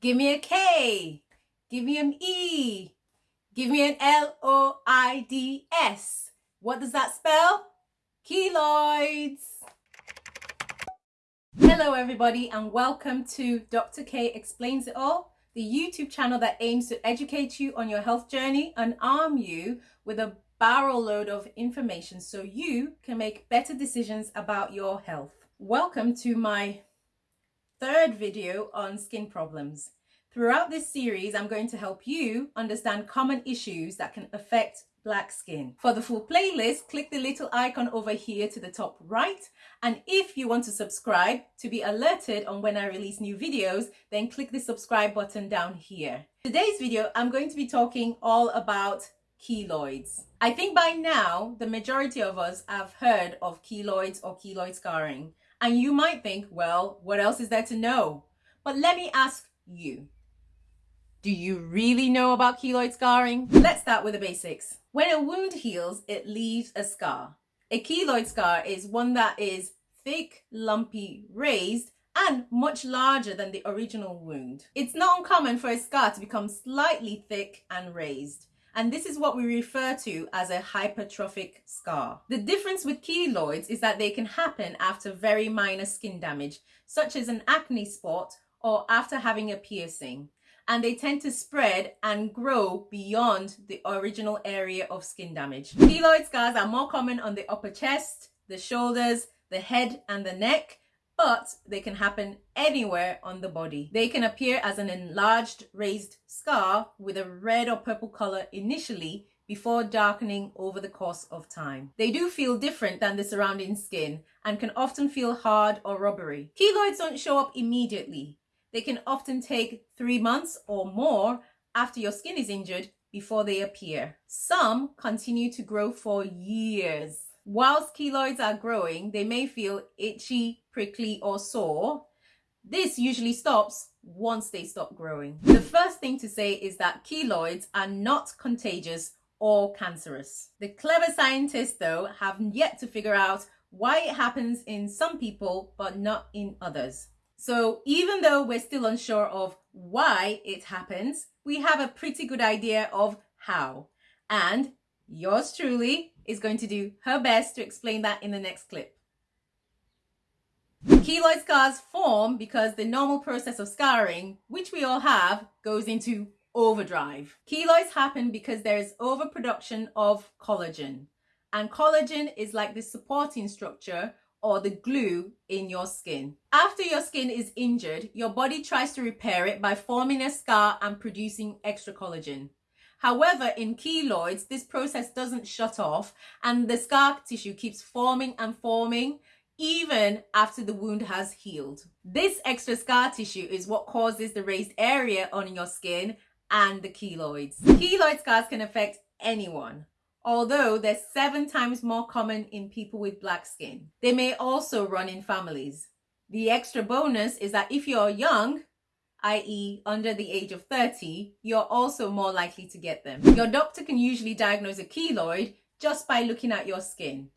Give me a K. Give me an E. Give me an L-O-I-D-S. What does that spell? Keloids. Hello everybody and welcome to Dr. K Explains It All, the YouTube channel that aims to educate you on your health journey and arm you with a barrel load of information so you can make better decisions about your health. Welcome to my third video on skin problems. Throughout this series, I'm going to help you understand common issues that can affect black skin. For the full playlist, click the little icon over here to the top right. And if you want to subscribe to be alerted on when I release new videos, then click the subscribe button down here. Today's video, I'm going to be talking all about keloids. I think by now, the majority of us have heard of keloids or keloid scarring. And you might think, well, what else is there to know? But let me ask you, do you really know about keloid scarring? Let's start with the basics. When a wound heals, it leaves a scar. A keloid scar is one that is thick, lumpy, raised, and much larger than the original wound. It's not uncommon for a scar to become slightly thick and raised and this is what we refer to as a hypertrophic scar. The difference with keloids is that they can happen after very minor skin damage, such as an acne spot or after having a piercing, and they tend to spread and grow beyond the original area of skin damage. Keloid scars are more common on the upper chest, the shoulders, the head and the neck, but they can happen anywhere on the body. They can appear as an enlarged raised scar with a red or purple color initially before darkening over the course of time. They do feel different than the surrounding skin and can often feel hard or rubbery. Keloids don't show up immediately. They can often take three months or more after your skin is injured before they appear. Some continue to grow for years. Whilst keloids are growing, they may feel itchy, prickly or sore. This usually stops once they stop growing. The first thing to say is that keloids are not contagious or cancerous. The clever scientists though have yet to figure out why it happens in some people but not in others. So even though we're still unsure of why it happens, we have a pretty good idea of how. And yours truly is going to do her best to explain that in the next clip. Keloid scars form because the normal process of scarring, which we all have, goes into overdrive. Keloids happen because there is overproduction of collagen. And collagen is like the supporting structure or the glue in your skin. After your skin is injured, your body tries to repair it by forming a scar and producing extra collagen. However, in keloids, this process doesn't shut off and the scar tissue keeps forming and forming even after the wound has healed. This extra scar tissue is what causes the raised area on your skin and the keloids. Keloid scars can affect anyone, although they're seven times more common in people with black skin. They may also run in families. The extra bonus is that if you're young, i.e. under the age of 30, you're also more likely to get them. Your doctor can usually diagnose a keloid just by looking at your skin.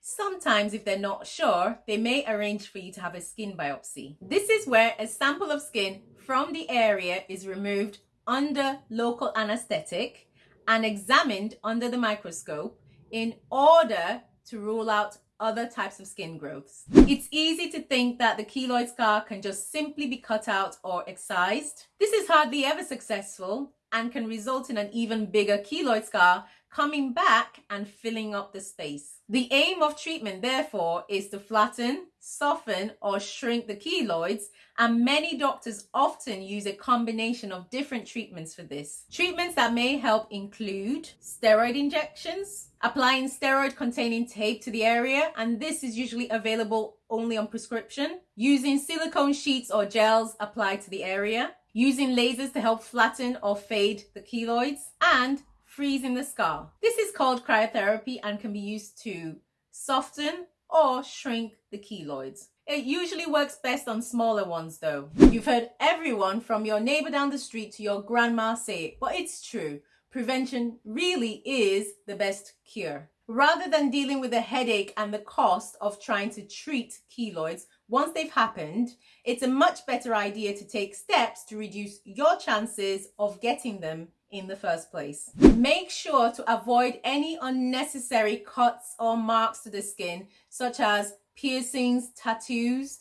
Sometimes if they're not sure, they may arrange for you to have a skin biopsy. This is where a sample of skin from the area is removed under local anesthetic and examined under the microscope in order to rule out other types of skin growths. It's easy to think that the keloid scar can just simply be cut out or excised. This is hardly ever successful and can result in an even bigger keloid scar coming back and filling up the space. The aim of treatment, therefore, is to flatten, soften, or shrink the keloids, and many doctors often use a combination of different treatments for this. Treatments that may help include steroid injections, applying steroid-containing tape to the area, and this is usually available only on prescription, using silicone sheets or gels applied to the area, using lasers to help flatten or fade the keloids, and freezing the scar. This is called cryotherapy and can be used to soften or shrink the keloids. It usually works best on smaller ones though. You've heard everyone from your neighbor down the street to your grandma say it, but it's true. Prevention really is the best cure. Rather than dealing with the headache and the cost of trying to treat keloids once they've happened, it's a much better idea to take steps to reduce your chances of getting them in the first place. Make sure to avoid any unnecessary cuts or marks to the skin, such as piercings, tattoos,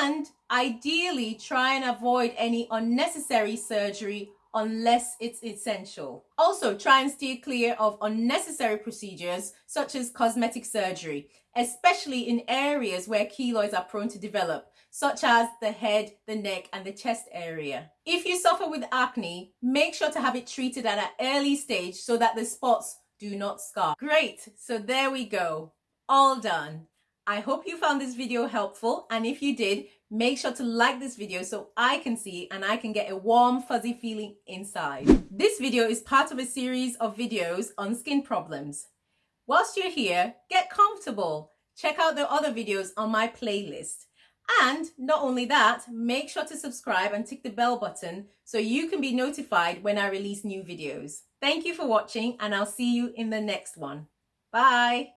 and ideally try and avoid any unnecessary surgery unless it's essential. Also, try and steer clear of unnecessary procedures such as cosmetic surgery, especially in areas where keloids are prone to develop, such as the head, the neck, and the chest area. If you suffer with acne, make sure to have it treated at an early stage so that the spots do not scar. Great, so there we go, all done. I hope you found this video helpful and if you did, make sure to like this video so I can see and I can get a warm fuzzy feeling inside. This video is part of a series of videos on skin problems. Whilst you're here, get comfortable. Check out the other videos on my playlist. And not only that, make sure to subscribe and tick the bell button so you can be notified when I release new videos. Thank you for watching and I'll see you in the next one. Bye.